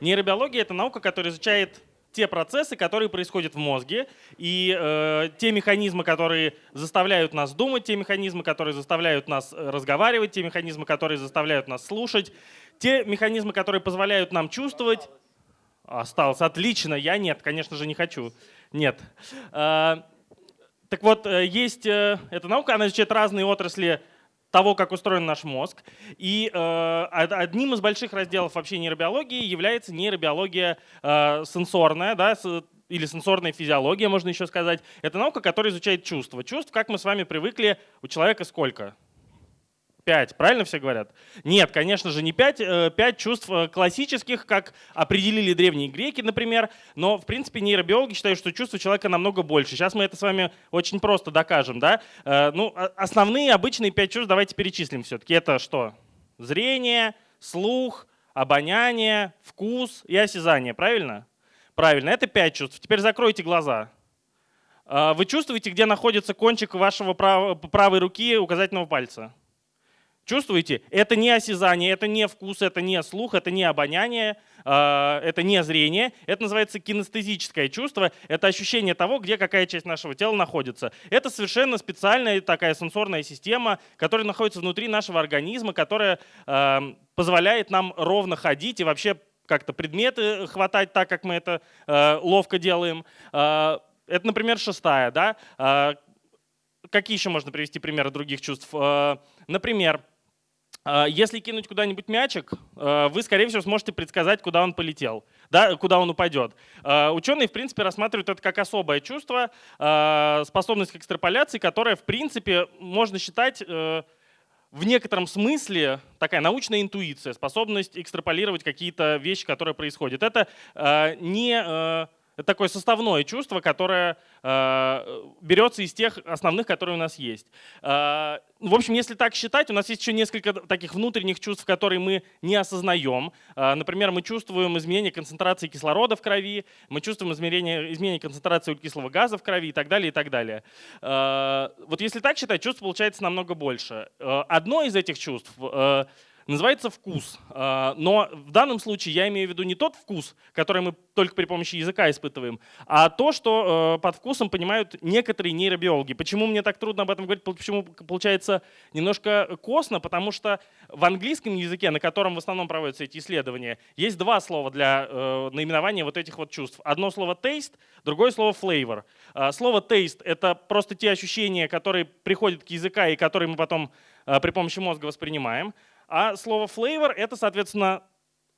Нейробиология — это наука, которая изучает те процессы, которые происходят в мозге, и э, те механизмы, которые заставляют нас думать, те механизмы, которые заставляют нас э, разговаривать, те механизмы, которые заставляют нас слушать, те механизмы, которые позволяют нам чувствовать. Осталось. Отлично. Я нет, конечно же, не хочу. Нет. Э, так вот, э, есть э, эта наука, она изучает разные отрасли того, как устроен наш мозг. И э, одним из больших разделов вообще нейробиологии является нейробиология э, сенсорная, да, или сенсорная физиология, можно еще сказать. Это наука, которая изучает чувства. Чувств, как мы с вами привыкли, у человека сколько? 5, правильно все говорят? Нет, конечно же, не 5. 5 э, чувств э, классических, как определили древние греки, например. Но, в принципе, нейробиологи считают, что чувства человека намного больше. Сейчас мы это с вами очень просто докажем. Да? Э, ну, основные обычные 5 чувств давайте перечислим все-таки. Это что? Зрение, слух, обоняние, вкус и осязание. Правильно? Правильно. Это 5 чувств. Теперь закройте глаза. Вы чувствуете, где находится кончик вашего правой руки указательного пальца? Чувствуете? Это не осязание, это не вкус, это не слух, это не обоняние, а, это не зрение. Это называется кинестезическое чувство. Это ощущение того, где какая часть нашего тела находится. Это совершенно специальная такая сенсорная система, которая находится внутри нашего организма, которая а, позволяет нам ровно ходить и вообще как-то предметы хватать так, как мы это а, ловко делаем. Это, например, шестая. Да? Какие еще можно привести примеры других чувств? Например, если кинуть куда-нибудь мячик, а, вы, скорее всего, сможете предсказать, куда он полетел, да, куда он упадет. А, ученые, в принципе, рассматривают это как особое чувство, способность к экстраполяции, которая, в принципе, можно считать э, в некотором смысле такая научная интуиция, способность экстраполировать какие-то вещи, которые происходят. Это не э, это такое составное чувство, которое э, берется из тех основных, которые у нас есть. Э, в общем, если так считать, у нас есть еще несколько таких внутренних чувств, которые мы не осознаем. Э, например, мы чувствуем изменение концентрации кислорода в крови, мы чувствуем изменение, изменение концентрации углекислого газа в крови и так далее, и так далее. Э, вот если так считать, чувств получается намного больше. Э, одно из этих чувств э, называется вкус. А, но в данном случае я имею в виду не тот вкус, который мы только при помощи языка испытываем, а то, что э, под вкусом понимают некоторые нейробиологи. Почему мне так трудно об этом говорить? Почему получается немножко косно? Потому что в английском языке, на котором в основном проводятся эти исследования, есть два слова для э, наименования вот этих вот чувств. Одно слово taste, другое слово flavor. А, слово taste — это просто те ощущения, которые приходят к языку и которые мы потом э, при помощи мозга воспринимаем. А слово flavor — это, соответственно,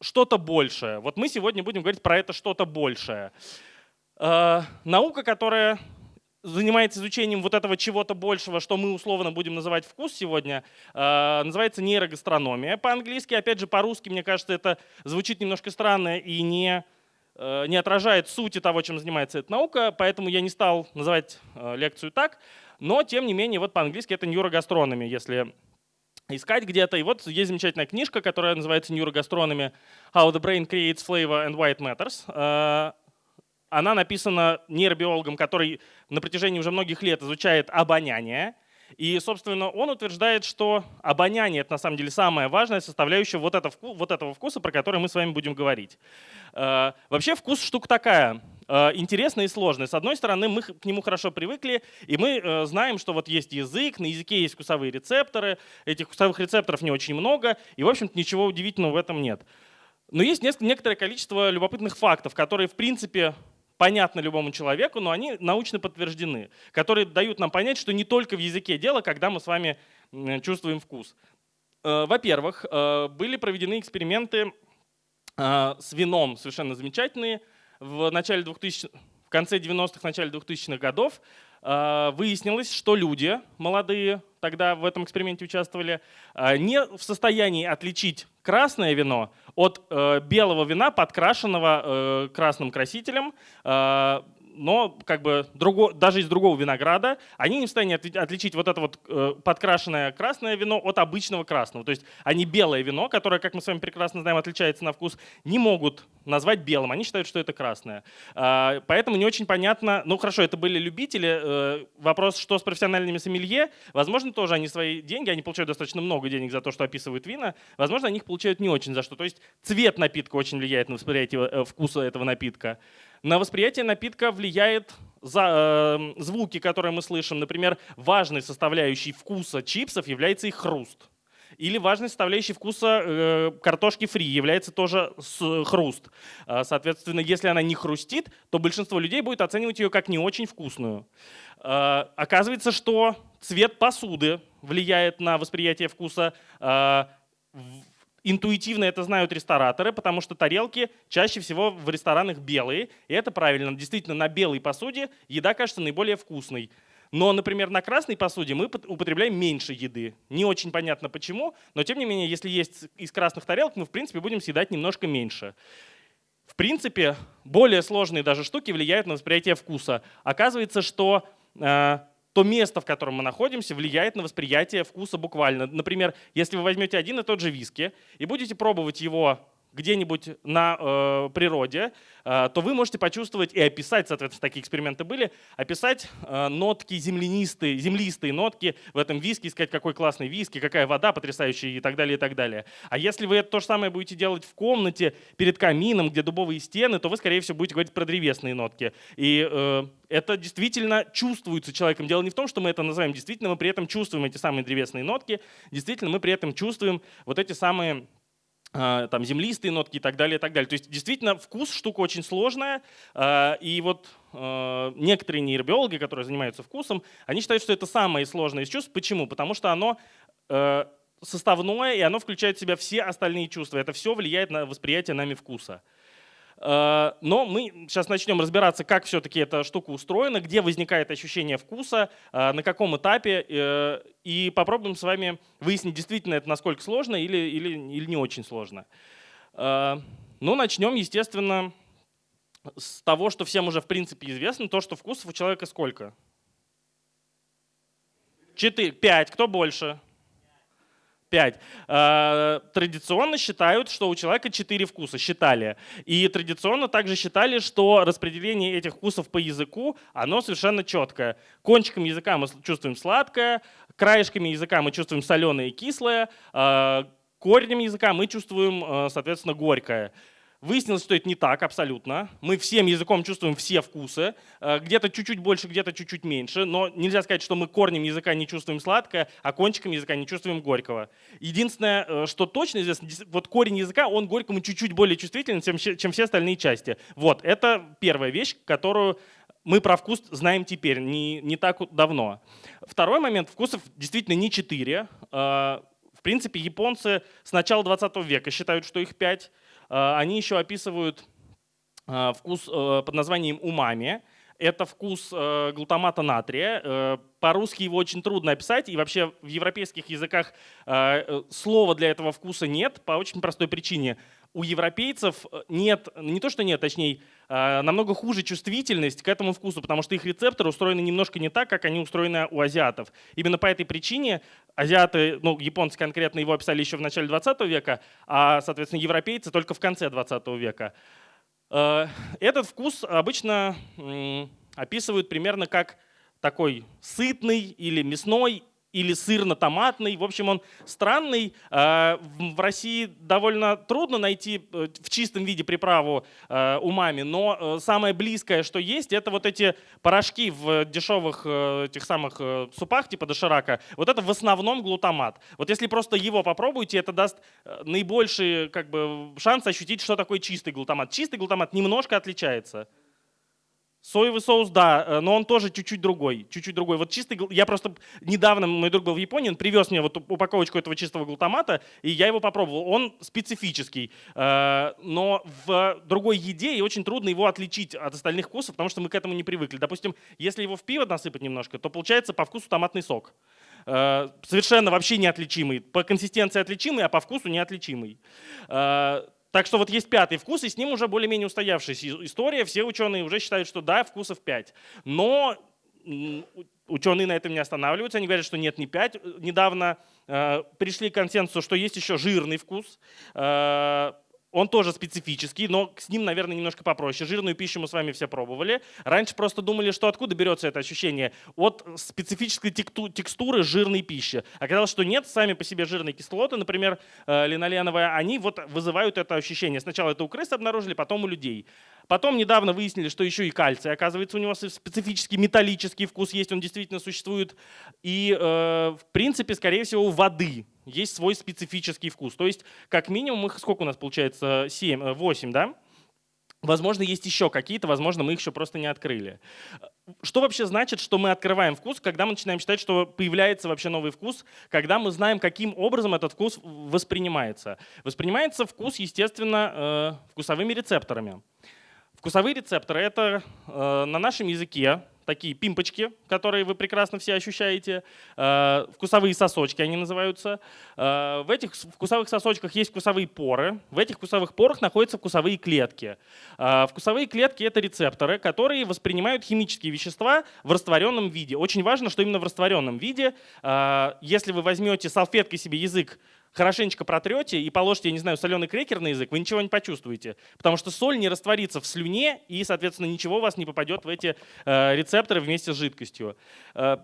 что-то большее. Вот мы сегодня будем говорить про это что-то большее. Э, наука, которая занимается изучением вот этого чего-то большего, что мы условно будем называть вкус сегодня, э, называется нейрогастрономия по-английски. Опять же, по-русски, мне кажется, это звучит немножко странно и не, э, не отражает сути того, чем занимается эта наука, поэтому я не стал называть лекцию так. Но, тем не менее, вот по-английски это нейрогастрономия, если искать где-то. И вот есть замечательная книжка, которая называется «Нейрогастрономи. How the brain creates flavor and why it matters». Э, она написана нейробиологом, который на протяжении уже многих лет изучает обоняние. И, собственно, он утверждает, что обоняние — это на самом деле самая важная составляющая вот, это, вот этого вкуса, про который мы с вами будем говорить. Э, вообще вкус штука такая. Э, интересно и сложно. С одной стороны, мы к нему хорошо привыкли, и мы э, знаем, что вот есть язык, на языке есть вкусовые рецепторы, этих вкусовых рецепторов не очень много, и, в общем-то, ничего удивительного в этом нет. Но есть некоторое количество любопытных фактов, которые, в принципе, понятны любому человеку, но они научно подтверждены, которые дают нам понять, что не только в языке дело, когда мы с вами чувствуем вкус. Э, во-первых, были проведены эксперименты с вином совершенно замечательные, в начале 2000 в конце 90-х, начале 2000-х годов э, выяснилось, что люди молодые, тогда в этом эксперименте участвовали, э, не в состоянии отличить красное вино от э, белого вина, подкрашенного красным красителем, но как бы друго, даже из другого винограда они не в состоянии отличить вот это вот э, подкрашенное красное вино от обычного красного. То есть они белое вино, которое, как мы с вами прекрасно знаем, отличается на вкус, не могут назвать белым. Они считают, что это красное. А, поэтому не очень понятно. Ну хорошо, это были любители. Э, вопрос, что с профессиональными сомелье. Возможно, тоже они свои деньги, они получают достаточно много денег за то, что описывают вина. Возможно, они их получают не очень за что. То есть цвет напитка очень влияет на восприятие э, вкуса этого напитка. На восприятие напитка влияет за, э, звуки, которые мы слышим. Например, важной составляющей вкуса чипсов является их хруст. Или важной составляющей вкуса э, картошки фри является тоже с, хруст. Э, соответственно, если она не хрустит, то большинство людей будет оценивать ее как не очень вкусную. Э, оказывается, что цвет посуды влияет на восприятие вкуса. Э, Интуитивно это знают рестораторы, потому что тарелки чаще всего в ресторанах белые. И это правильно. Действительно, на белой посуде еда кажется наиболее вкусной. Но, например, на красной посуде мы употребляем меньше еды. Не очень понятно почему, но тем не менее, если есть из красных тарелок, мы в принципе будем съедать немножко меньше. В принципе, более сложные даже штуки влияют на восприятие вкуса. Оказывается, что э, то место, в котором мы находимся, влияет на восприятие вкуса буквально. Например, если вы возьмете один и тот же виски и будете пробовать его где-нибудь на э, природе, э, то вы можете почувствовать и описать, соответственно, такие эксперименты были, описать э, нотки землянистые, землистые нотки в этом виске, сказать, какой классный виски, какая вода потрясающая и так далее, и так далее. А если вы это то же самое будете делать в комнате перед камином, где дубовые стены, то вы, скорее всего, будете говорить про древесные нотки. И э, это действительно чувствуется человеком. Дело не в том, что мы это называем действительно, мы при этом чувствуем эти самые древесные нотки, действительно мы при этом чувствуем вот эти самые там землистые нотки и так далее, и так далее. То есть действительно вкус штука очень сложная, а, и вот а, некоторые нейробиологи, которые занимаются вкусом, они считают, что это самое сложное из чувств. Почему? Потому что оно составное, и оно включает в себя все остальные чувства. Это все влияет на восприятие нами вкуса. Э, но мы сейчас начнем разбираться, как все-таки эта штука устроена, где возникает ощущение вкуса, э, на каком этапе, э, и попробуем с вами выяснить, действительно это насколько сложно или, или, или не очень сложно. Ну, начнем, естественно, с того, что всем уже в принципе известно, то, что вкусов у человека сколько? Четыре, пять, кто больше? 5. Э, традиционно считают, что у человека 4 вкуса, считали. И традиционно также считали, что распределение этих вкусов по языку, оно совершенно четкое. Кончиком языка мы чувствуем сладкое, краешками языка мы чувствуем соленое и кислое, э, корнем языка мы чувствуем, э, соответственно, горькое. Выяснилось, что это не так абсолютно. Мы всем языком чувствуем все вкусы. Э, где-то чуть-чуть больше, где-то чуть-чуть меньше. Но нельзя сказать, что мы корнем языка не чувствуем сладкое, а кончиком языка не чувствуем горького. Единственное, э, что точно известно, вот корень языка, он горькому чуть-чуть более чувствителен, чем, чем все остальные части. Вот, это первая вещь, которую мы про вкус знаем теперь, не, не так давно. Второй момент, вкусов действительно не четыре. Э, в принципе, японцы с начала 20 века считают, что их пять. Э, они еще описывают э, вкус э, под названием умами. Это вкус глутамата натрия. По-русски его очень трудно описать, и вообще в европейских языках слова для этого вкуса нет по очень простой причине у европейцев э, нет, не то что нет, точнее, а, намного хуже чувствительность к этому вкусу, потому что их рецепторы устроены немножко не так, как они устроены у азиатов. Именно по этой причине азиаты, ну, японцы конкретно его описали еще в начале 20 века, а, соответственно, европейцы только в конце 20 века. Э, этот вкус обычно описывают примерно как такой сытный или мясной или сырно-томатный. В общем, он странный. А, в России довольно трудно найти э, в чистом виде приправу э, умами, но э, самое близкое, что есть, это вот эти порошки в дешевых тех самых супах, типа доширака. Вот это в основном глутамат. Вот если просто его попробуете, это даст наибольший как бы, шанс ощутить, что такое чистый глутамат. Чистый глутамат немножко отличается. Соевый соус, да, э, но он тоже чуть-чуть другой. Чуть-чуть другой. Вот чистый, я просто недавно, мой друг был в Японии, он привез мне вот упаковочку этого чистого глутамата, и я его попробовал. Он специфический, э, но в другой еде и очень трудно его отличить от остальных вкусов, потому что мы к этому не привыкли. Допустим, если его в пиво насыпать немножко, то получается по вкусу томатный сок. Э, совершенно вообще неотличимый. По консистенции отличимый, а по вкусу неотличимый. Так что вот есть пятый вкус, и с ним уже более-менее устоявшаяся история. Все ученые уже считают, что да, вкусов пять. Но ученые на этом не останавливаются, они говорят, что нет, не пять. Недавно э, пришли к консенсусу, что есть еще жирный вкус. Э, он тоже специфический, но с ним, наверное, немножко попроще. Жирную пищу мы с вами все пробовали. Раньше просто думали, что откуда берется это ощущение? От специфической текстуры жирной пищи. Оказалось, что нет, сами по себе жирные кислоты, например, э, линоленовые, они вот вызывают это ощущение. Сначала это у крыс обнаружили, потом у людей. Потом недавно выяснили, что еще и кальций, оказывается, у него специфический металлический вкус есть, он действительно существует. И, э, в принципе, скорее всего, у воды есть свой специфический вкус. То есть, как минимум, их сколько у нас получается? 7, 8, э, да? Возможно, есть еще какие-то, возможно, мы их еще просто не открыли. Что вообще значит, что мы открываем вкус, когда мы начинаем считать, что появляется вообще новый вкус, когда мы знаем, каким образом этот вкус воспринимается? Воспринимается вкус, естественно, э, вкусовыми рецепторами. Вкусовые рецепторы — это э, на нашем языке такие пимпочки, которые вы прекрасно все ощущаете, э, вкусовые сосочки они называются. Э, в этих вкусовых сосочках есть вкусовые поры, в этих вкусовых порах находятся вкусовые клетки. Э, вкусовые клетки — это рецепторы, которые воспринимают химические вещества в растворенном виде. Очень важно, что именно в растворенном виде. Э, если вы возьмете салфеткой себе язык хорошенечко протрете и положите, я не знаю, соленый крекер на язык, вы ничего не почувствуете. Потому что соль не растворится в слюне, и, соответственно, ничего у вас не попадет в эти э, рецепторы вместе с жидкостью. Э,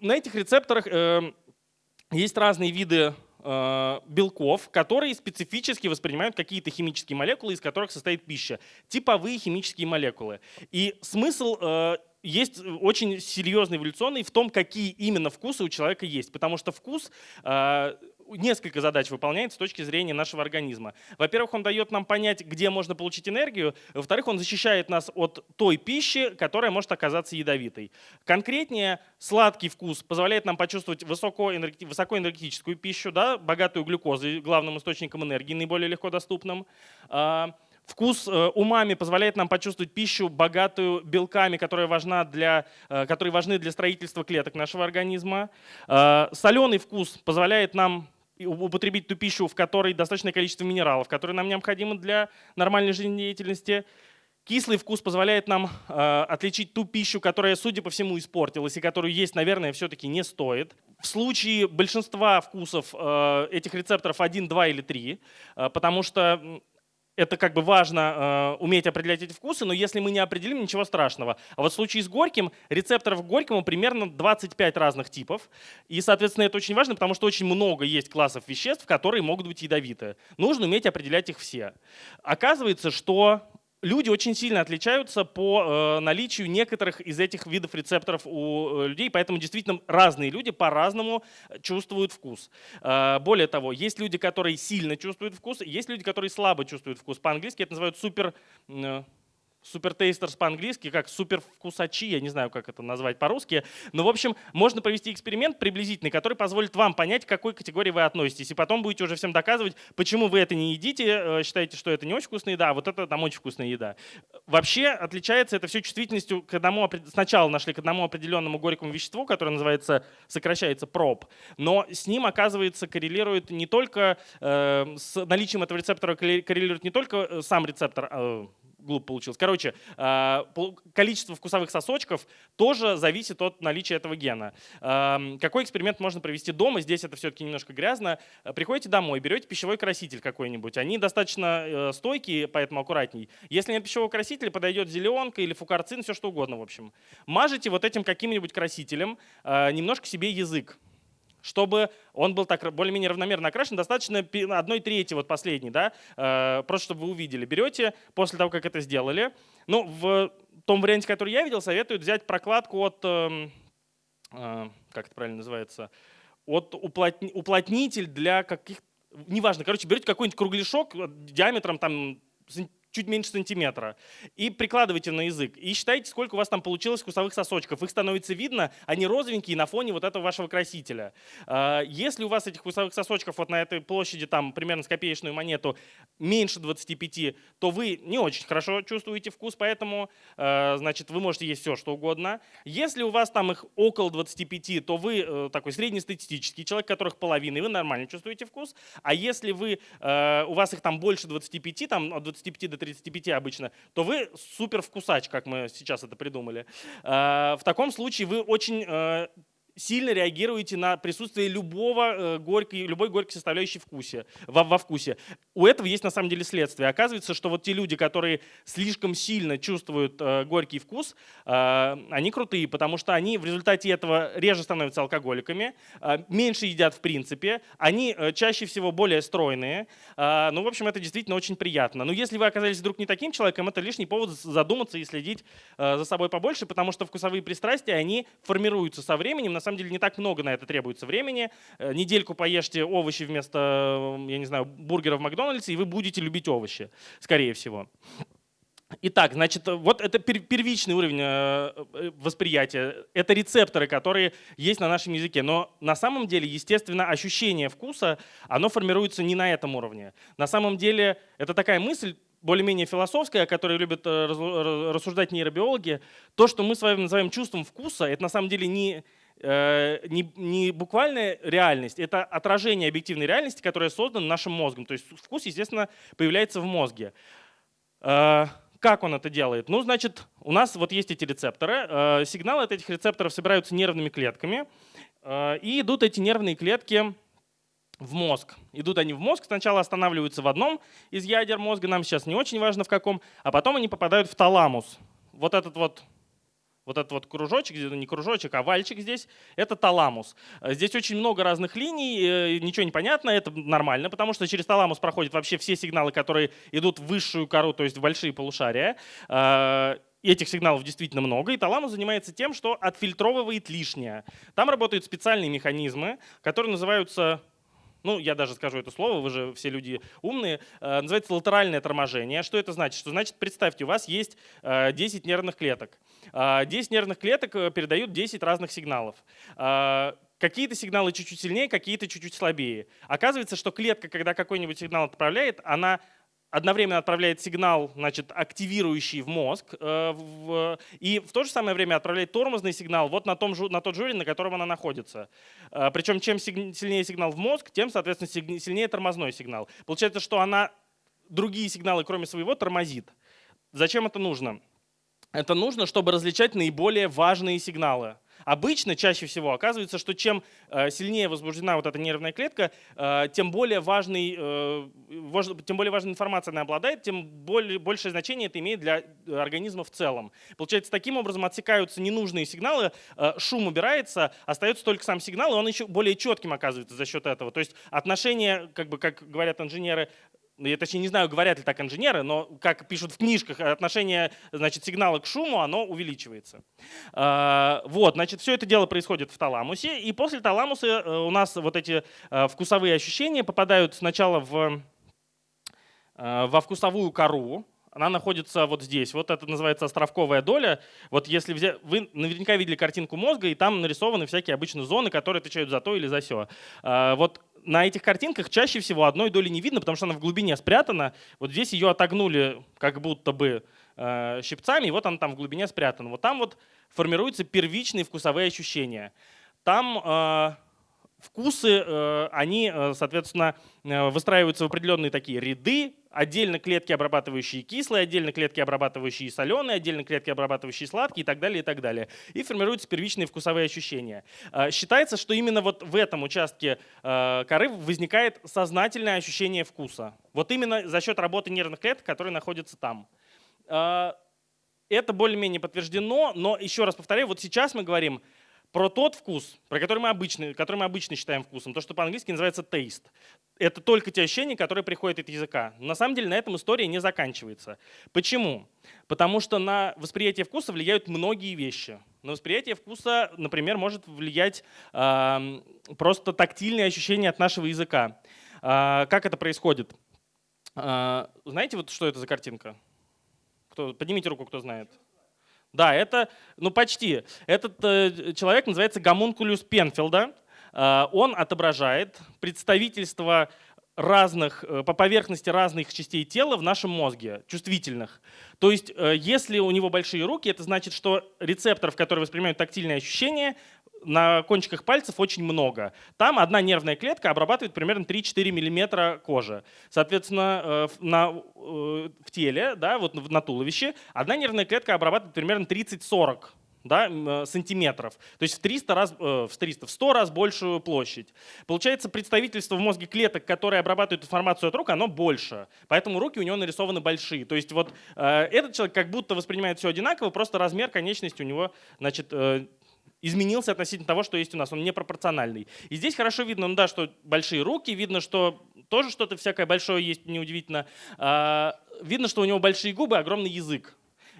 на этих рецепторах э, есть разные виды э, белков, которые специфически воспринимают какие-то химические молекулы, из которых состоит пища. Типовые химические молекулы. И смысл э, есть очень серьезный эволюционный в том, какие именно вкусы у человека есть. Потому что вкус э, несколько задач выполняет с точки зрения нашего организма. Во-первых, он дает нам понять, где можно получить энергию. Во-вторых, он защищает нас от той пищи, которая может оказаться ядовитой. Конкретнее, сладкий вкус позволяет нам почувствовать высокоэнергетическую пищу, да, богатую глюкозой, главным источником энергии, наиболее легко доступным. А, вкус э, умами позволяет нам почувствовать пищу, богатую белками, которая важна для, э, которые важны для строительства клеток нашего организма. А, Соленый вкус позволяет нам употребить ту пищу, в которой достаточное количество минералов, которые нам необходимы для нормальной жизнедеятельности. Кислый вкус позволяет нам э, отличить ту пищу, которая, судя по всему, испортилась и которую есть, наверное, все-таки не стоит. В случае большинства вкусов э, этих рецепторов 1, 2 или 3, э, потому что это как бы важно э, уметь определять эти вкусы, но если мы не определим, ничего страшного. А вот в случае с горьким, рецепторов горькому примерно 25 разных типов. И, соответственно, это очень важно, потому что очень много есть классов веществ, которые могут быть ядовиты. Нужно уметь определять их все. Оказывается, что люди очень сильно отличаются по э, наличию некоторых из этих видов рецепторов у э, людей, поэтому действительно разные люди по-разному чувствуют вкус. Э, более того, есть люди, которые сильно чувствуют вкус, есть люди, которые слабо чувствуют вкус. По-английски это называют супер супертейстерс по-английски, как супервкусачи, я не знаю, как это назвать по-русски. Но, в общем, можно провести эксперимент приблизительный, который позволит вам понять, к какой категории вы относитесь. И потом будете уже всем доказывать, почему вы это не едите, э, считаете, что это не очень вкусная еда, а вот это там очень вкусная еда. Вообще отличается это все чувствительностью к одному, сначала нашли к одному определенному горькому веществу, которое называется, сокращается проб, но с ним, оказывается, коррелирует не только, э, с наличием этого рецептора коррелирует не только э, сам рецептор, э, глупо получилось. Короче, а, количество вкусовых сосочков тоже зависит от наличия этого гена. Какой эксперимент можно провести дома? Здесь это все-таки немножко грязно. Приходите домой, берете пищевой краситель какой-нибудь. Они достаточно э, стойкие, поэтому аккуратней. Если нет пищевого красителя, подойдет зеленка или фукарцин, все что угодно, в общем. Мажете вот этим каким-нибудь красителем а, немножко себе язык чтобы он был так более-менее равномерно окрашен, достаточно одной трети, вот последней, да, э, просто чтобы вы увидели. Берете после того, как это сделали. Ну, в том варианте, который я видел, советуют взять прокладку от, эм, э, как это правильно называется, от уплотнитель для каких неважно, короче, берете какой-нибудь кругляшок диаметром там чуть меньше сантиметра. И прикладывайте на язык. И считайте, сколько у вас там получилось вкусовых сосочков. Их становится видно, они розовенькие на фоне вот этого вашего красителя. А, если у вас этих вкусовых сосочков вот на этой площади, там примерно с копеечную монету, меньше 25, то вы не очень хорошо чувствуете вкус, поэтому а, значит, вы можете есть все, что угодно. Если у вас там их около 25, то вы э, такой среднестатистический человек, которых половина, и вы нормально чувствуете вкус. А если вы, э, у вас их там больше 25, там от 25 до 30, 35 обычно, то вы супер вкусач, как мы сейчас это придумали. А, в таком случае вы очень э, сильно реагируете на присутствие любого э, горькой, любой горькой составляющей вкусе, во, во вкусе. У этого есть на самом деле следствие. Оказывается, что вот те люди, которые слишком сильно чувствуют э, горький вкус, э, они крутые, потому что они в результате этого реже становятся алкоголиками, меньше едят в принципе, они чаще всего более стройные. Ну, в общем, это действительно очень приятно. Но если вы оказались вдруг не таким человеком, это лишний повод задуматься и следить за собой побольше, потому что вкусовые пристрастия, они формируются со временем, на самом деле не так много на это требуется времени. Э, недельку поешьте овощи вместо, я не знаю, бургера в Макдональдсе, и вы будете любить овощи, скорее всего. Итак, значит, вот это первичный уровень э, э, восприятия. Это рецепторы, которые есть на нашем языке. Но на самом деле, естественно, ощущение вкуса, оно формируется не на этом уровне. На самом деле, это такая мысль, более-менее философская, о которой любят рассуждать нейробиологи. То, что мы с вами называем чувством вкуса, это на самом деле не, Э, не, не буквальная реальность, это отражение объективной реальности, которая создана нашим мозгом. То есть вкус, естественно, появляется в мозге. Э, как он это делает? Ну, значит, у нас вот есть эти рецепторы. Э, сигналы от этих рецепторов собираются нервными клетками. И идут эти нервные клетки в мозг. Идут они в мозг, сначала останавливаются в одном из ядер мозга, нам сейчас не очень важно в каком, а потом они попадают в таламус. Вот этот вот вот этот вот кружочек, не кружочек, а вальчик здесь, это таламус. Э, здесь очень много разных линий, э, ничего не понятно, это нормально, потому что через таламус проходят вообще все сигналы, которые идут в высшую кору, то есть в большие полушария. Э, этих сигналов действительно много, и таламус занимается тем, что отфильтровывает лишнее. Там работают специальные механизмы, которые называются ну, я даже скажу это слово, вы же все люди умные, э, называется латеральное торможение. Что это значит? Что значит, представьте, у вас есть 10 э, нервных клеток. 10 э, нервных клеток передают 10 разных сигналов. Какие-то сигналы чуть-чуть сильнее, какие-то чуть-чуть слабее. Оказывается, что клетка, когда какой-нибудь сигнал отправляет, она одновременно отправляет сигнал, значит, активирующий в мозг, э, и в то же самое время отправляет тормозный сигнал вот на, том, на тот жюри, на котором она находится. Э, причем чем сильнее сигнал в мозг, тем, соответственно, сильнее тормозной сигнал. Получается, что она другие сигналы, кроме своего, тормозит. Зачем это нужно? Это нужно, чтобы различать наиболее важные сигналы. Обычно, чаще всего, оказывается, что чем э, сильнее возбуждена вот эта нервная клетка, э, тем более, важный, э, тем более важной информацией она обладает, тем более, большее значение это имеет для организма в целом. Получается, таким образом отсекаются ненужные сигналы, шум убирается, остается только сам сигнал, и он еще более четким оказывается за счет этого. То есть отношение, как, бы, как говорят инженеры, я точнее не знаю, говорят ли так инженеры, но как пишут в книжках, отношение значит, сигнала к шуму, оно увеличивается. А, вот, значит, все это дело происходит в таламусе, и после таламуса э, у нас вот эти э, вкусовые ощущения попадают сначала в, э, во вкусовую кору, она находится вот здесь. Вот это называется островковая доля. Вот если взять, вы наверняка видели картинку мозга, и там нарисованы всякие обычно зоны, которые отвечают за то или за все. А, вот на этих картинках чаще всего одной доли не видно, потому что она в глубине спрятана. Вот здесь ее отогнули как будто бы э, щипцами, и вот она там в глубине спрятана. Вот там вот формируются первичные вкусовые ощущения. Там э, вкусы, э, они, э, соответственно, э, выстраиваются в определенные такие ряды, отдельно клетки, обрабатывающие кислые, отдельно клетки, обрабатывающие соленые, отдельно клетки, обрабатывающие сладкие и так далее, и так далее. И формируются первичные вкусовые ощущения. Считается, что именно вот в этом участке коры возникает сознательное ощущение вкуса. Вот именно за счет работы нервных клеток, которые находятся там. Это более-менее подтверждено, но еще раз повторяю, вот сейчас мы говорим про тот вкус, про который мы обычно, который мы обычно считаем вкусом, то, что по-английски называется taste. Это только те ощущения, которые приходят от языка. На самом деле на этом история не заканчивается. Почему? Потому что на восприятие вкуса влияют многие вещи. На восприятие вкуса, например, может влиять э, просто тактильные ощущения от нашего языка. Э, как это происходит? А, знаете, вот что это за картинка? Кто, поднимите руку, кто знает. Да, это, ну почти. Этот э, человек называется гомункулюс Пенфилда. Э, он отображает представительство разных, э, по поверхности разных частей тела в нашем мозге, чувствительных. То есть, э, если у него большие руки, это значит, что рецепторов, которые воспринимают тактильные ощущения, на кончиках пальцев очень много. Там одна нервная клетка обрабатывает примерно 3-4 мм кожи. Соответственно, э, на, в теле, да, вот на туловище, одна нервная клетка обрабатывает примерно 30-40 да, э, сантиметров. То есть в 300 раз, э, в 300, в 100 раз большую площадь. Получается, представительство в мозге клеток, которые обрабатывают информацию от рук, оно больше. Поэтому руки у него нарисованы большие. То есть вот э, этот человек как будто воспринимает все одинаково, просто размер конечности у него значит, э, изменился относительно того, что есть у нас. Он непропорциональный. И здесь хорошо видно, ну да, что большие руки, видно, что тоже что-то всякое большое есть, неудивительно. Э, видно, что у него большие губы, огромный язык.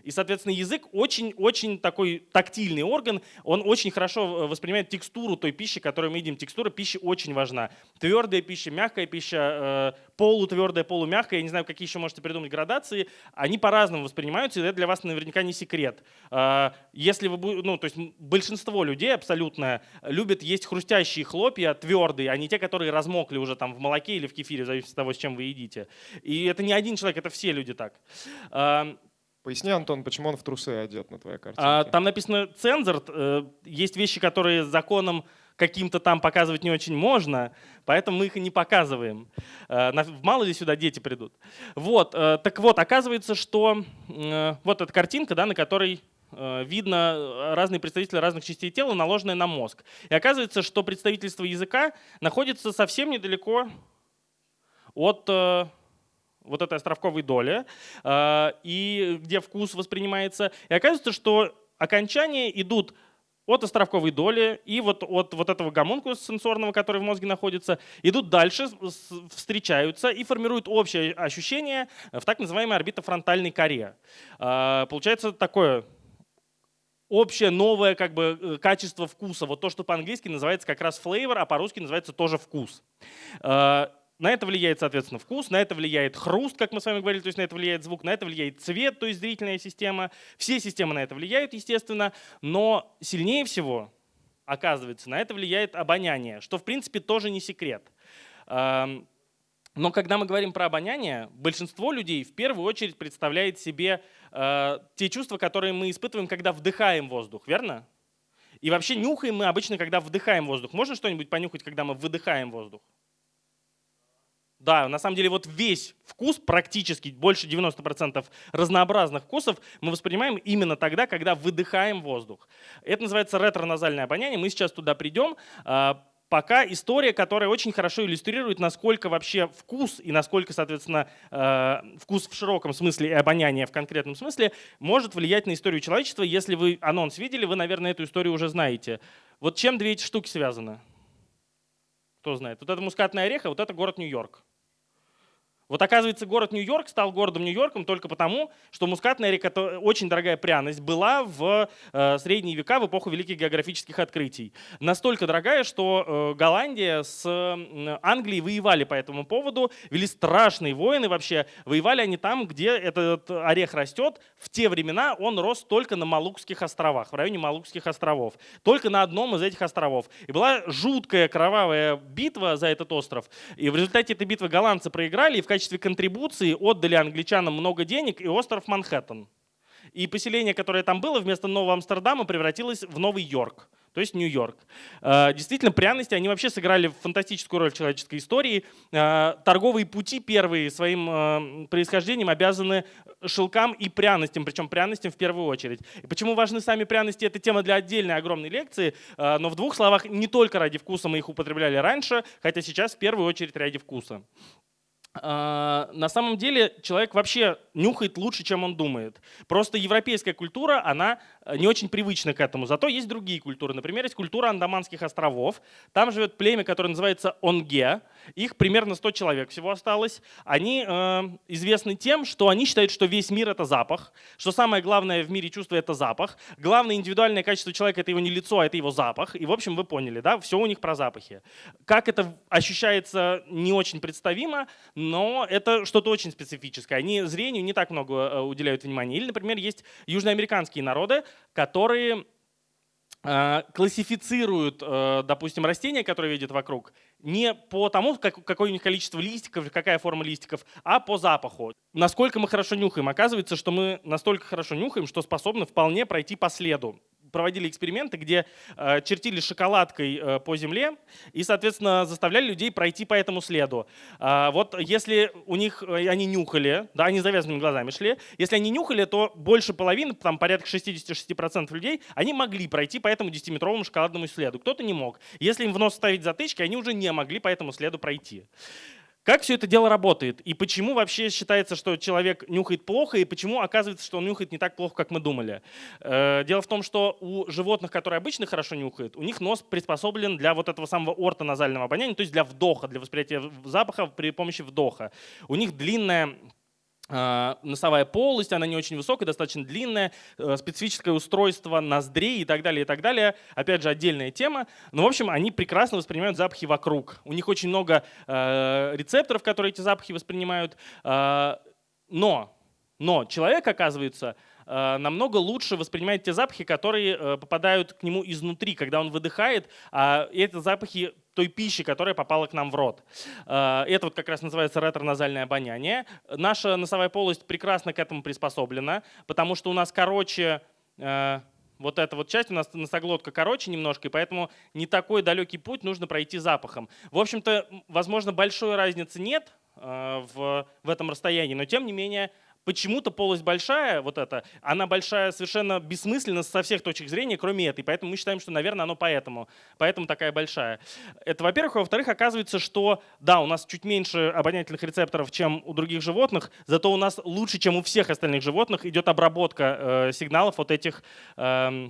И, соответственно, язык очень-очень такой тактильный орган, он очень хорошо э, воспринимает текстуру той пищи, которую мы едим. Текстура пищи очень важна. Твердая пища, мягкая пища, э, полутвердая, полумягкая, я не знаю, какие еще можете придумать градации, они по-разному воспринимаются, и это для вас наверняка не секрет. Э, если вы, ну, то есть большинство людей абсолютно любят есть хрустящие хлопья, твердые, а не те, которые размокли уже там в молоке или в кефире, в зависимости от того, с чем вы едите. И это не один человек, это все люди так. Поясни, Антон, почему он в трусы одет на твоей картинке? А, там написано цензор. Э, есть вещи, которые законом каким-то там показывать не очень можно, поэтому мы их и не показываем. Э, мало ли сюда дети придут. Вот, э, так вот, оказывается, что вот эта картинка, да, на которой видно разные представители разных частей тела, наложенные на мозг. И оказывается, что представительство языка находится совсем недалеко от вот этой островковой доли, э, и где вкус воспринимается. И оказывается, что окончания идут от островковой доли и вот от вот этого гомункуса сенсорного, который в мозге находится, идут дальше, встречаются и формируют общее ощущение в так называемой орбитофронтальной коре. Э, получается такое общее новое как бы, э, качество вкуса. Вот то, что по-английски называется как раз flavor, а по-русски называется тоже вкус. На это влияет, соответственно, вкус, на это влияет хруст, как мы с вами говорили, то есть на это влияет звук, на это влияет цвет, то есть зрительная система. Все системы на это влияют, естественно, но сильнее всего, оказывается, на это влияет обоняние, что в принципе тоже не секрет. Но когда мы говорим про обоняние, большинство людей в первую очередь представляет себе э, те чувства, которые мы испытываем, когда вдыхаем воздух, верно? И вообще нюхаем мы обычно, когда вдыхаем воздух. Можно что-нибудь понюхать, когда мы выдыхаем воздух? Да, на самом деле вот весь вкус, практически больше 90% разнообразных вкусов мы воспринимаем именно тогда, когда выдыхаем воздух. Это называется ретроназальное обоняние, мы сейчас туда придем. А, пока история, которая очень хорошо иллюстрирует, насколько вообще вкус и насколько, соответственно, э, вкус в широком смысле и обоняние в конкретном смысле может влиять на историю человечества. Если вы анонс видели, вы, наверное, эту историю уже знаете. Вот чем две эти штуки связаны? Кто знает? Вот это мускатный орех, а вот это город Нью-Йорк. Вот оказывается, город Нью-Йорк стал городом Нью-Йорком только потому, что мускатная река, очень дорогая пряность, была в э, средние века, в эпоху великих географических открытий. Настолько дорогая, что э, Голландия с э, Англией воевали по этому поводу, вели страшные войны вообще. Воевали они там, где этот орех растет. В те времена он рос только на Малукских островах, в районе Малукских островов. Только на одном из этих островов. И была жуткая кровавая битва за этот остров. И в результате этой битвы голландцы проиграли, и в качестве контрибуции отдали англичанам много денег и остров Манхэттен. И поселение, которое там было, вместо Нового Амстердама превратилось в Новый Йорк то есть Нью-Йорк. Э, действительно, пряности, они вообще сыграли фантастическую роль в человеческой истории. Э, торговые пути первые своим э, происхождением обязаны шелкам и пряностям, причем пряностям в первую очередь. И почему важны сами пряности, это тема для отдельной огромной лекции, но в двух словах, не только ради вкуса мы их употребляли раньше, хотя сейчас в первую очередь ради вкуса. А, на самом деле человек вообще нюхает лучше, чем он думает. Просто европейская культура, она не очень привычны к этому. Зато есть другие культуры. Например, есть культура Андаманских островов. Там живет племя, которое называется Онге. Их примерно 100 человек всего осталось. Они э, известны тем, что они считают, что весь мир — это запах, что самое главное в мире чувство — это запах. Главное индивидуальное качество человека — это его не лицо, а это его запах. И, в общем, вы поняли, да, все у них про запахи. Как это ощущается, не очень представимо, но это что-то очень специфическое. Они зрению не так много э, уделяют внимания. Или, например, есть южноамериканские народы, которые э, классифицируют, э, допустим, растения, которые видят вокруг, не по тому, какое у них количество листиков, какая форма листиков, а по запаху. Насколько мы хорошо нюхаем. Оказывается, что мы настолько хорошо нюхаем, что способны вполне пройти по следу проводили эксперименты, где э, чертили шоколадкой э, по земле и, соответственно, заставляли людей пройти по этому следу. Э, вот если у них э, они нюхали, да, они завязанными глазами шли, если они нюхали, то больше половины, там порядка 66% людей, они могли пройти по этому 10-метровому шоколадному следу. Кто-то не мог. Если им в нос ставить затычки, они уже не могли по этому следу пройти. Как все это дело работает? И почему вообще считается, что человек нюхает плохо, и почему оказывается, что он нюхает не так плохо, как мы думали? Э, дело в том, что у животных, которые обычно хорошо нюхают, у них нос приспособлен для вот этого самого ортоназального обоняния, то есть для вдоха, для восприятия запаха при помощи вдоха. У них длинная носовая полость, она не очень высокая, достаточно длинная, э, специфическое устройство ноздрей и так далее, и так далее. Опять же, отдельная тема. Но, в общем, они прекрасно воспринимают запахи вокруг. У них очень много э, рецепторов, которые эти запахи воспринимают. Э, но, но человек, оказывается, Э, намного лучше воспринимает те запахи, которые э, попадают к нему изнутри, когда он выдыхает, а это запахи той пищи, которая попала к нам в рот. Э, это вот как раз называется ретроназальное обоняние. Наша носовая полость прекрасно к этому приспособлена, потому что у нас короче вот эта вот часть, у нас носоглотка короче немножко, и поэтому не такой далекий путь нужно пройти запахом. В общем-то, возможно, большой разницы нет в, в этом расстоянии, но тем не менее почему-то полость большая, вот эта, она большая совершенно бессмысленно со всех точек зрения, кроме этой. Поэтому мы считаем, что, наверное, оно поэтому. Поэтому такая большая. Это, во-первых. Во-вторых, оказывается, что, да, у нас чуть меньше обонятельных рецепторов, чем у других животных, зато у нас лучше, чем у всех остальных животных, идет обработка э, сигналов от этих э,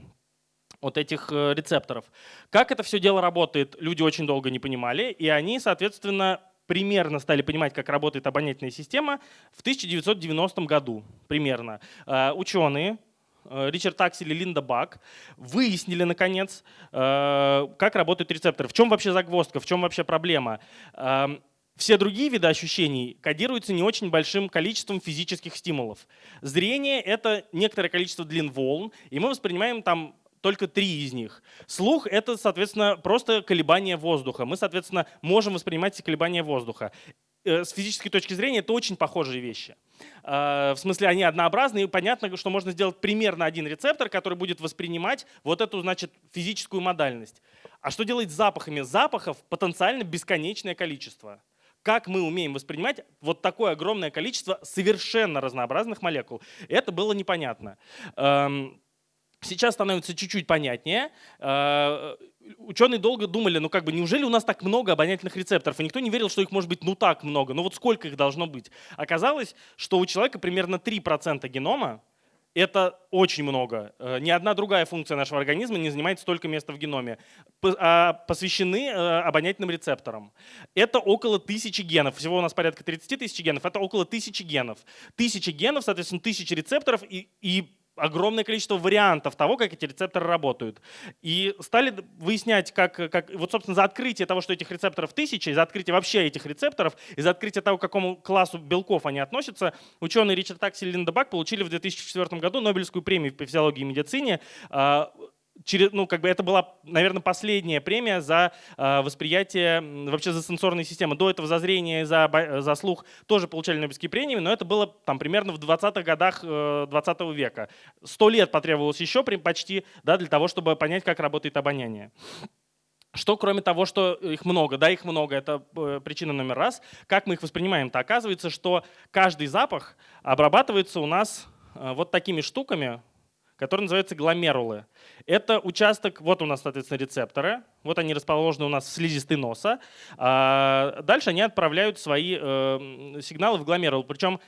вот этих рецепторов. Как это все дело работает, люди очень долго не понимали, и они, соответственно, примерно стали понимать, как работает обонятельная система в 1990 году примерно. Э, ученые, э, Ричард Аксель и Линда Бак выяснили, наконец, э, как работают рецепторы. В чем вообще загвоздка, в чем вообще проблема? Эм, все другие виды ощущений кодируются не очень большим количеством физических стимулов. Зрение — это некоторое количество длин волн, и мы воспринимаем там только три из них. Слух — это, соответственно, просто колебания воздуха. Мы, соответственно, можем воспринимать эти колебания воздуха. Э, с физической точки зрения это очень похожие вещи. Э, в смысле, они однообразны, и понятно, что можно сделать примерно один рецептор, который будет воспринимать вот эту, значит, физическую модальность. А что делать с запахами? Запахов потенциально бесконечное количество как мы умеем воспринимать вот такое огромное количество совершенно разнообразных молекул. Это было непонятно. Эм, Сейчас становится чуть-чуть понятнее. Э, ученые долго думали, ну как бы, неужели у нас так много обонятельных рецепторов? И никто не верил, что их может быть ну так много. Ну вот сколько их должно быть? Оказалось, что у человека примерно 3% генома, это очень много. Э, ни одна другая функция нашего организма не занимает столько места в геноме. А, посвящены э, обонятельным рецепторам. Это около тысячи генов. Всего у нас порядка 30 тысяч генов. Это около тысячи генов. Тысячи генов, соответственно, тысячи рецепторов. И, и огромное количество вариантов того, как эти рецепторы работают. И стали выяснять, как, как вот, собственно, за открытие того, что этих рецепторов тысячи, за открытие вообще этих рецепторов, и за открытие того, к какому классу белков они относятся, ученые Ричард Аксель и Линда Бак получили в 2004 году Нобелевскую премию по физиологии и медицине а, через, ну, как бы это была, наверное, последняя премия за э, восприятие, вообще за сенсорные системы. До этого за зрение за, за слух тоже получали Нобелевские премии, но это было там примерно в 20-х годах э, 20 века. Сто лет потребовалось еще почти да, для того, чтобы понять, как работает обоняние. Что кроме того, что их много, да, их много, это э, причина номер раз. Как мы их воспринимаем-то? Оказывается, что каждый запах обрабатывается у нас э, вот такими штуками, которые называются гломерулы. Это участок, вот у нас, соответственно, рецепторы, вот они расположены у нас в слизистой носа. А дальше они отправляют свои э, сигналы в гломерул. Причем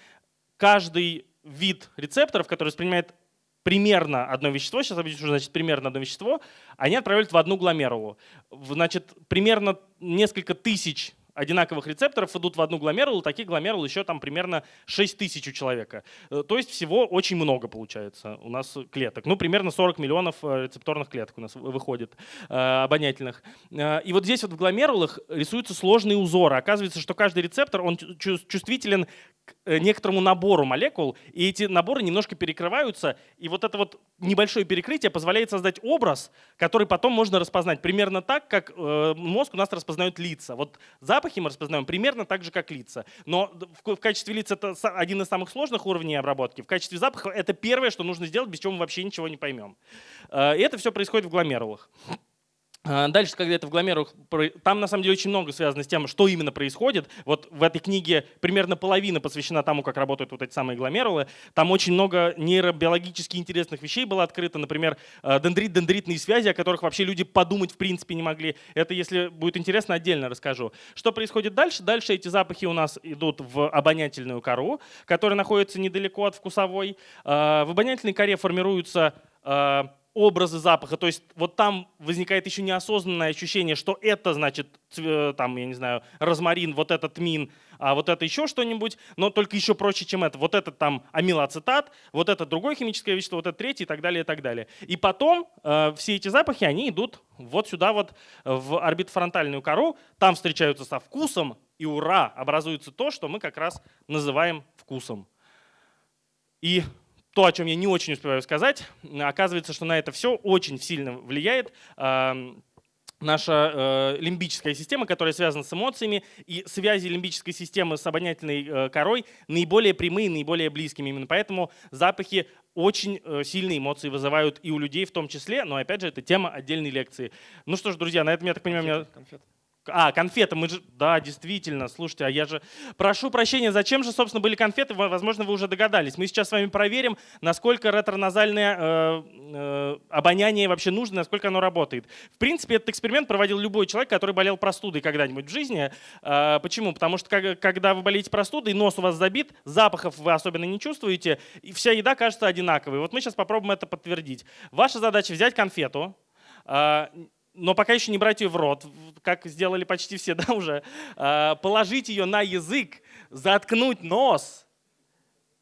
каждый вид рецепторов, который воспринимает примерно одно вещество, сейчас объясню, что значит примерно одно вещество, они отправляют в одну гломерулу. Значит, примерно несколько тысяч одинаковых рецепторов идут в одну гломерулу, таких гломерул еще там примерно 6 тысяч у человека. Э, то есть всего очень много получается у нас клеток. Ну, примерно 40 миллионов э, рецепторных клеток у нас выходит, э, обонятельных. И вот здесь вот в гломерулах рисуются сложные узоры. Оказывается, что каждый рецептор, он чувствителен к некоторому набору молекул, и эти наборы немножко перекрываются, и вот это вот небольшое перекрытие позволяет создать образ, который потом можно распознать примерно так, как мозг у нас распознает лица. Вот запах запахи мы распознаем примерно так же, как лица. Но в качестве лиц это один из самых сложных уровней обработки. В качестве запаха это первое, что нужно сделать, без чего мы вообще ничего не поймем. Э, и это все происходит в гломерулах. А, дальше, когда это в гломерулах, там на самом деле очень много связано с тем, что именно происходит. Вот в этой книге примерно половина посвящена тому, как работают вот эти самые гломерулы. Там очень много нейробиологически интересных вещей было открыто. Например, э, дендрит-дендритные связи, о которых вообще люди подумать в принципе не могли. Это, если будет интересно, отдельно расскажу. Что происходит дальше? Дальше эти запахи у нас идут в обонятельную кору, которая находится недалеко от вкусовой. Э, в обонятельной коре формируются образы запаха. То есть вот там возникает еще неосознанное ощущение, что это значит, там, я не знаю, розмарин, вот этот мин, а вот это еще что-нибудь, но только еще проще, чем это. Вот это там амилоацетат, вот это другое химическое вещество, вот это третье и так далее, и так далее. И потом э, все эти запахи, они идут вот сюда вот в орбитофронтальную кору, там встречаются со вкусом, и ура, образуется то, что мы как раз называем вкусом. И то, о чем я не очень успеваю сказать, оказывается, что на это все очень сильно влияет наша э, лимбическая система, которая связана с эмоциями, и связи лимбической системы с обонятельной э, корой наиболее прямые, наиболее близкими. Именно поэтому запахи очень э, сильные эмоции вызывают и у людей в том числе, но опять же, это тема отдельной лекции. Ну что ж, друзья, на этом, я так понимаю, конфеты, меня... конфеты. А, конфеты, мы же... Да, действительно, слушайте, а я же... Прошу прощения, зачем же, собственно, были конфеты? Возможно, вы уже догадались. Мы сейчас с вами проверим, насколько ретроназальное э, э, обоняние вообще нужно, насколько оно работает. В принципе, этот эксперимент проводил любой человек, который болел простудой когда-нибудь в жизни. Э, почему? Потому что когда вы болеете простудой, нос у вас забит, запахов вы особенно не чувствуете, и вся еда кажется одинаковой. Вот мы сейчас попробуем это подтвердить. Ваша задача взять конфету, э, но пока еще не брать ее в рот, как сделали почти все, да, уже, а, положить ее на язык, заткнуть нос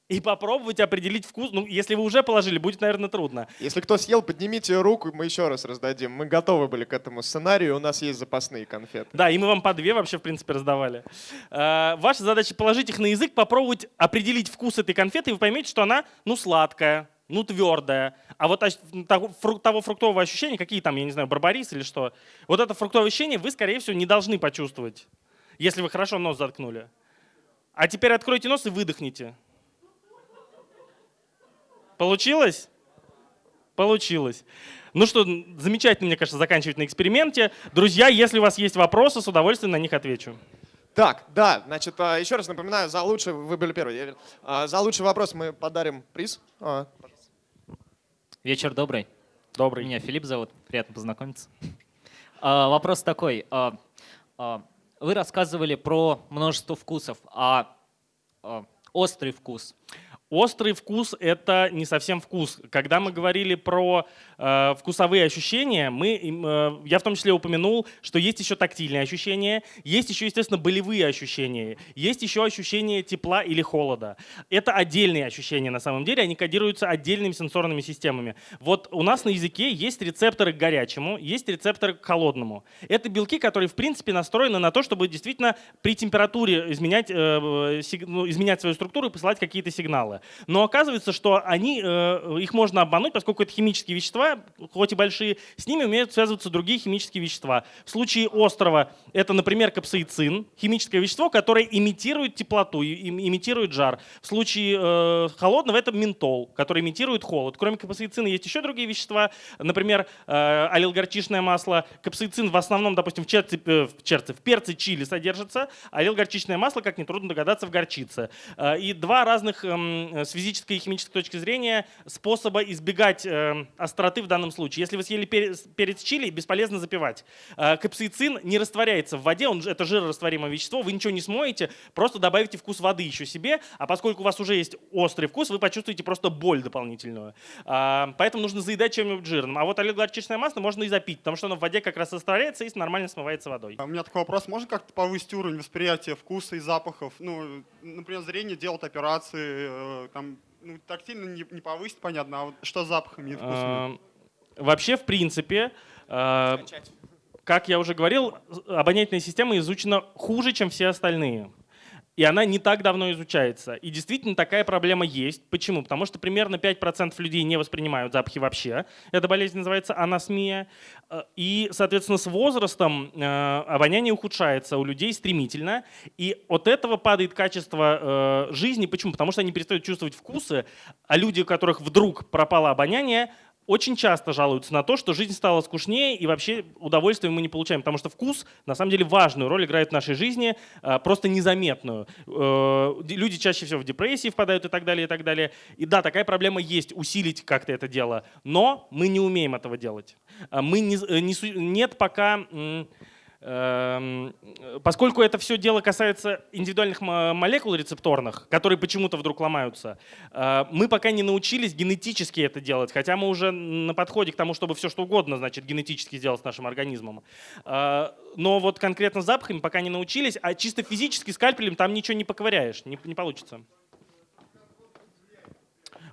и попробовать определить вкус. Ну, если вы уже положили, будет, наверное, трудно. Если кто съел, поднимите руку, мы еще раз раздадим. Мы готовы были к этому сценарию, у нас есть запасные конфеты. Да, и мы вам по две вообще, в принципе, раздавали. А, ваша задача положить их на язык, попробовать определить вкус этой конфеты, и вы поймете, что она, ну, сладкая, ну, твердая. А вот того, фруктового ощущения, какие там, я не знаю, барбарис или что, вот это фруктовое ощущение вы, скорее всего, не должны почувствовать, если вы хорошо нос заткнули. А теперь откройте нос и выдохните. Получилось? Получилось. Ну что, замечательно, мне кажется, заканчивать на эксперименте. Друзья, если у вас есть вопросы, с удовольствием на них отвечу. Так, да, значит, а, еще раз напоминаю, за лучший, вы были первые, а, за лучший вопрос мы подарим приз. Вечер добрый. Добрый. Меня Филипп зовут, приятно познакомиться. А, вопрос такой. А, а, вы рассказывали про множество вкусов, а, а острый вкус Острый вкус — это не совсем вкус. Когда мы говорили про э, вкусовые ощущения, мы, э, я в том числе упомянул, что есть еще тактильные ощущения, есть еще, естественно, болевые ощущения, есть еще ощущение тепла или холода. Это отдельные ощущения на самом деле, они кодируются отдельными сенсорными системами. Вот у нас на языке есть рецепторы к горячему, есть рецепторы к холодному. Это белки, которые, в принципе, настроены на то, чтобы действительно при температуре изменять, э, сиг, ну, изменять свою структуру и посылать какие-то сигналы материалы. Но оказывается, что они, э, их можно обмануть, поскольку это химические вещества, хоть и большие, с ними умеют связываться другие химические вещества. В случае острова это, например, капсаицин, химическое вещество, которое имитирует теплоту, имитирует жар. В случае э, холодного это ментол, который имитирует холод. Кроме капсаицина есть еще другие вещества, например, э, аллилгорчичное масло. Капсаицин в основном, допустим, в, черце, в, черце, в перце чили содержится, аллилгорчичное масло, как нетрудно догадаться, в горчице. И два разных эм, с физической и химической точки зрения способа избегать э, остроты в данном случае. Если вы съели перец, чили, бесполезно запивать. Э, Капсаицин не растворяется в воде, он, это жирорастворимое вещество, вы ничего не смоете, просто добавите вкус воды еще себе, а поскольку у вас уже есть острый вкус, вы почувствуете просто боль дополнительную. А, Поэтому нужно заедать чем-нибудь жирным. А вот олигоорчичное масло можно и запить, потому что оно в воде как раз растворяется и нормально смывается водой. А У меня такой вопрос. Можно как-то повысить уровень восприятия вкуса и запахов? Ну, например, зрение делать операции, э, там, ну, тактильно не, не повысить, понятно, а вот что с запахами и вкусами? А, Вообще, в принципе, а, как я уже говорил, обонятельная система изучена хуже, чем все остальные. И она не так давно изучается. И действительно такая проблема есть. Почему? Потому что примерно 5% людей не воспринимают запахи вообще. Эта болезнь называется анасмия. Э, И, соответственно, с возрастом э, обоняние ухудшается у людей стремительно. И от этого падает качество э, жизни. Почему? Потому что они перестают чувствовать вкусы, а люди, у которых вдруг пропало обоняние, очень часто жалуются на то, что жизнь стала скучнее и вообще удовольствия мы не получаем, потому что вкус на самом деле важную роль играет в нашей жизни, э, просто незаметную. Э, Люди чаще всего в депрессии впадают и так далее, и так далее. И да, такая проблема есть, усилить как-то это дело, но мы не умеем этого делать. А Мы не, э, не нет пока... эм, Поскольку это все дело касается индивидуальных мо- молекул рецепторных, которые почему-то вдруг ломаются, э, мы пока не научились генетически это делать, хотя мы уже на подходе к тому, чтобы все что угодно, значит, генетически сделать с нашим организмом. Э, Но вот конкретно с запахами пока не научились, а чисто физически скальпелем там ничего не поковыряешь, не, не получится.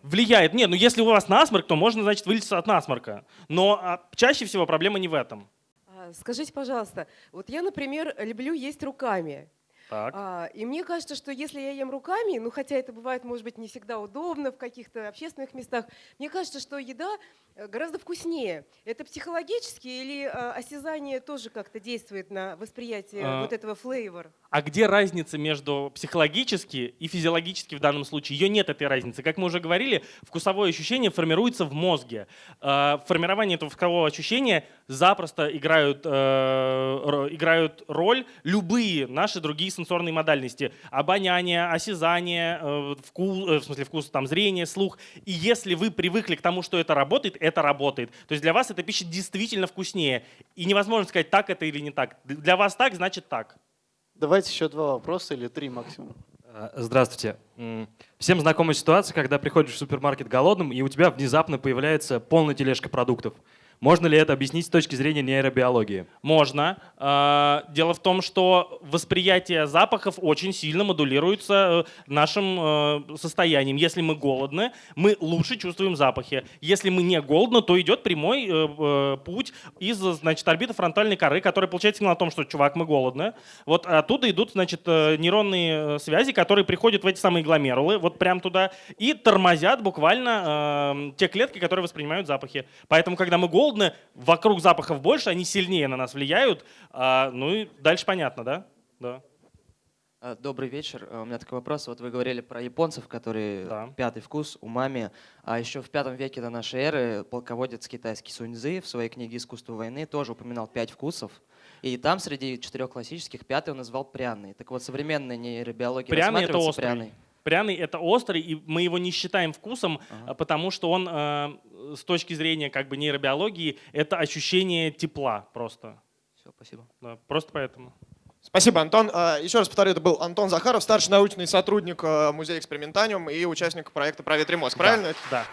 Влияет. Нет, ну если у вас насморк, то можно, значит, вылечиться от насморка. Но а, чаще всего проблема не в этом. А, Скажите, пожалуйста, вот я, например, люблю есть руками. Так. А, И мне кажется, что если я ем руками, ну хотя это бывает, может быть, не всегда удобно в каких-то общественных местах, мне кажется, что еда э, гораздо вкуснее. Это психологически или а, осязание тоже как-то действует на восприятие А, вот этого флейвор? А где разница между психологически и физиологически в данном случае? Ее нет, этой разницы. Как мы уже говорили, вкусовое ощущение формируется в мозге. В формировании этого вкусового ощущения запросто играют, э, играют роль любые наши другие сенсорные модальности. Обоняние, осязание, э, вкус, э, в смысле вкус, там, зрение, слух. И если вы привыкли к тому, что это работает, это работает. То есть для вас эта пища действительно вкуснее. И невозможно сказать, так это или не так. Для вас так, значит так. Давайте еще два вопроса или три максимум. А, Здравствуйте. Всем знакома ситуация, когда приходишь в супермаркет голодным, и у тебя внезапно появляется полная тележка продуктов. Можно ли это объяснить с точки зрения нейробиологии? Можно. А, Дело в том, что восприятие запахов очень сильно модулируется э, нашим э, состоянием. Если мы голодны, мы лучше чувствуем запахи. Если мы не голодны, то идет прямой э, путь из значит, орбиты фронтальной коры, которая получает сигнал о том, что, чувак, мы голодны. Вот оттуда идут значит, нейронные связи, которые приходят в эти самые гломерулы, вот прям туда, и тормозят буквально те клетки, которые воспринимают запахи. Поэтому, когда мы голодны, вокруг запахов больше, они сильнее на нас влияют. А, ну и дальше понятно, да? Да. А, Добрый вечер. А, У меня такой вопрос. Вот вы говорили про японцев, которые Да. пятый вкус, умами. А еще в пятом веке до нашей эры полководец китайский Суньцзы в своей книге «Искусство войны» тоже упоминал пять вкусов. И там среди четырех классических пятый он назвал пряный. Так вот, современная нейробиология Пряный это острый. пряный. Пряный это острый, и мы его не считаем вкусом, Ага. потому что он э, с точки зрения как бы нейробиологии это ощущение тепла просто. Все, спасибо. Да, просто поэтому. Спасибо, Антон. А, Еще раз повторю, это был Антон Захаров, старший научный сотрудник э, Музея экспериментаниум и участник проекта «Проветри мозг». Правильно? Да.